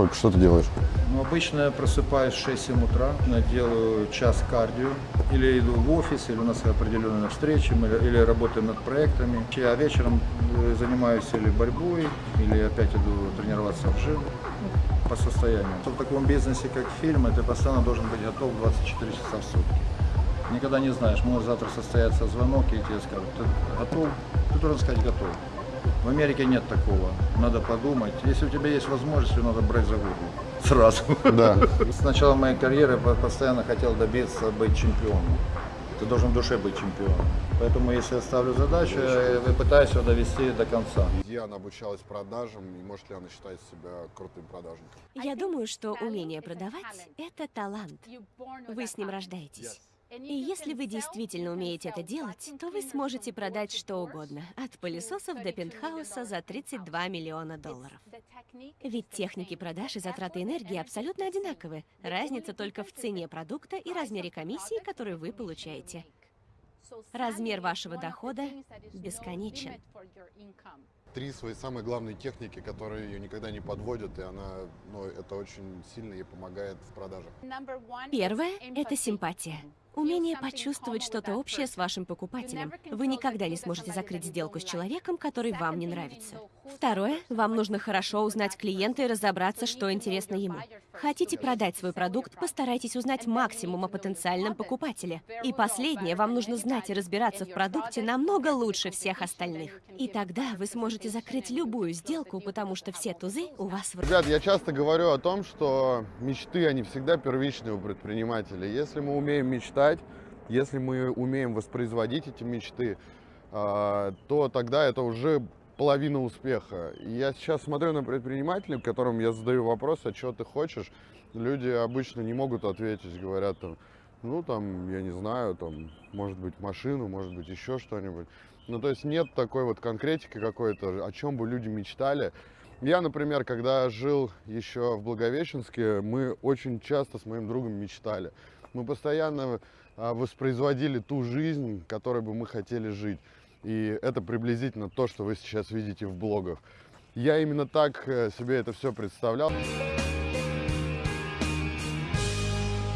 сколько? Что ты делаешь? Ну, обычно я просыпаюсь в 6-7 утра, я делаю час кардио, или иду в офис, или у нас определенные встречи, мы- или работаем над проектами. А вечером э, занимаюсь или борьбой, или опять иду тренироваться в жим по состоянию. В таком бизнесе, как фильм, ты постоянно должен быть готов 24 часа в сутки. Никогда не знаешь, может завтра состояться звонок, и тебе скажут, ты готов? Ты должен сказать готов. В Америке нет такого. Надо подумать. Если у тебя есть возможность, ее надо брать за голову. Сразу. Да. С начала моей карьеры я постоянно хотел добиться быть чемпионом. Ты должен в душе быть чемпионом. Поэтому, если я ставлю задачу, я пытаюсь ее довести до конца. Где она обучалась продажам и может ли она считать себя крутым продажником? Я думаю, что умение продавать – это талант. Вы с ним рождаетесь. И если вы действительно умеете это делать, то вы сможете продать что угодно, от пылесосов до пентхауса за 32 миллиона долларов. Ведь техники продаж и затраты энергии абсолютно одинаковы. Разница только в цене продукта и размере комиссии, которую вы получаете. Размер вашего дохода бесконечен. Три свои самые главные техники, которые ее никогда не подводят, и она, ну, это очень сильно ей помогает в продажах. Первое – это симпатия. Умение почувствовать что-то общее с вашим покупателем. Вы никогда не сможете закрыть сделку с человеком, который вам не нравится. Второе, вам нужно хорошо узнать клиента и разобраться, что интересно ему. Хотите продать свой продукт, постарайтесь узнать максимум о потенциальном покупателе. И последнее, вам нужно знать и разбираться в продукте намного лучше всех остальных. И тогда вы сможете закрыть любую сделку, потому что все тузы у вас в руках. Ребят, я часто говорю о том, что мечты, они всегда первичны у предпринимателей. Если мы умеем мечтать, если мы умеем воспроизводить эти мечты, а, то тогда это уже половина успеха. И я сейчас смотрю на предпринимателей, которым я задаю вопрос, а что ты хочешь, люди обычно не могут ответить, говорят там, ну там, я не знаю, там, может быть машину, может быть еще что-нибудь. Ну то есть нет такой вот конкретики какой-то, о чем бы люди мечтали. Я, например, когда жил еще в Благовещенске, мы очень часто с моим другом мечтали. Мы постоянно а, воспроизводили ту жизнь, которой бы мы хотели жить. И это приблизительно то, что вы сейчас видите в блогах. Я именно так э, себе это все представлял.